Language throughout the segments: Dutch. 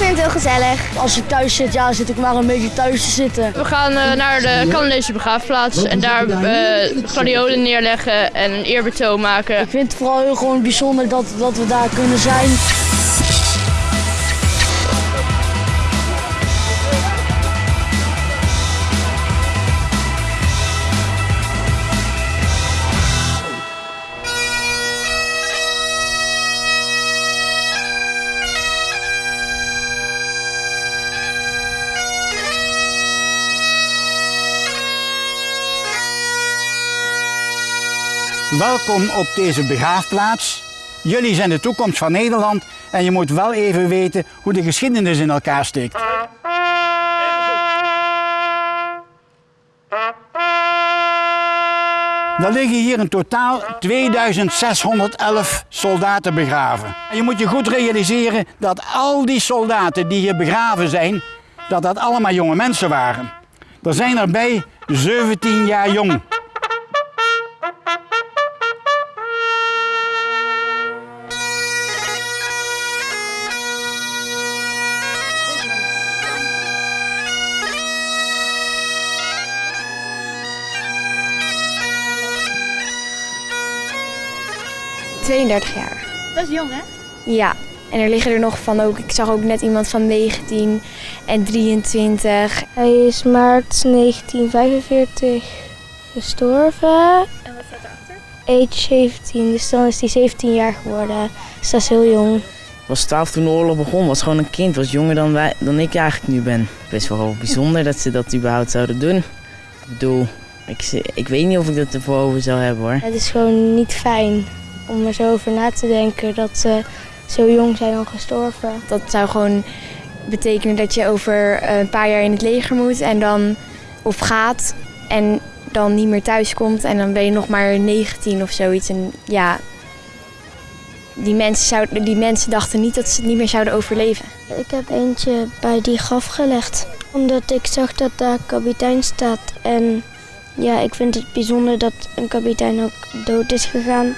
vind het heel gezellig. Als ik thuis zit, ja, zit ik maar een beetje thuis te zitten. We gaan uh, naar de Canadese begraafplaats en daar uh, gladiolen neerleggen en een eerbetoon maken. Ik vind het vooral heel gewoon bijzonder dat, dat we daar kunnen zijn. Welkom op deze begraafplaats. Jullie zijn de toekomst van Nederland en je moet wel even weten hoe de geschiedenis in elkaar steekt. Er liggen hier in totaal 2611 soldaten begraven. En je moet je goed realiseren dat al die soldaten die hier begraven zijn, dat dat allemaal jonge mensen waren. Er zijn erbij 17 jaar jong. Jaar. Dat is jong, hè? Ja. En er liggen er nog van ook, ik zag ook net iemand van 19 en 23. Hij is maart 1945 gestorven. En wat staat erachter? Age 17, dus dan is hij 17 jaar geworden. Dus dat is heel jong. was 12 toen de oorlog begon, was gewoon een kind, was jonger dan, wij, dan ik eigenlijk nu ben. Best wel bijzonder dat ze dat überhaupt zouden doen. Ik bedoel, ik, ik weet niet of ik dat ervoor over zou hebben hoor. Het is gewoon niet fijn om er zo over na te denken dat ze zo jong zijn al gestorven. Dat zou gewoon betekenen dat je over een paar jaar in het leger moet en dan of gaat en dan niet meer thuis komt en dan ben je nog maar 19 of zoiets. En ja, die mensen, zouden, die mensen dachten niet dat ze het niet meer zouden overleven. Ik heb eentje bij die graf gelegd, omdat ik zag dat daar kapitein staat. En ja, ik vind het bijzonder dat een kapitein ook dood is gegaan.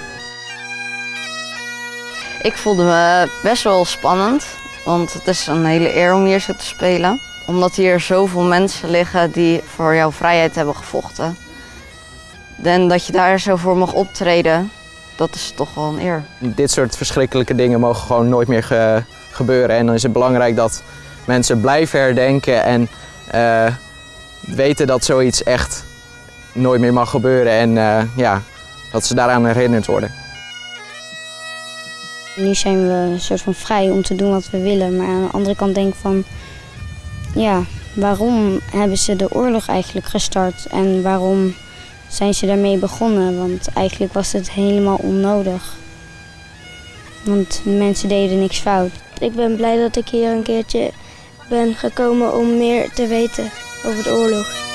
Ik voelde me best wel spannend, want het is een hele eer om hier zo te spelen. Omdat hier zoveel mensen liggen die voor jouw vrijheid hebben gevochten. En dat je daar zo voor mag optreden, dat is toch wel een eer. Dit soort verschrikkelijke dingen mogen gewoon nooit meer gebeuren. En dan is het belangrijk dat mensen blijven herdenken en uh, weten dat zoiets echt nooit meer mag gebeuren. En uh, ja, dat ze daaraan herinnerd worden. Nu zijn we een soort van vrij om te doen wat we willen. Maar aan de andere kant denk ik van... Ja, waarom hebben ze de oorlog eigenlijk gestart? En waarom zijn ze daarmee begonnen? Want eigenlijk was het helemaal onnodig. Want mensen deden niks fout. Ik ben blij dat ik hier een keertje ben gekomen om meer te weten over de oorlog.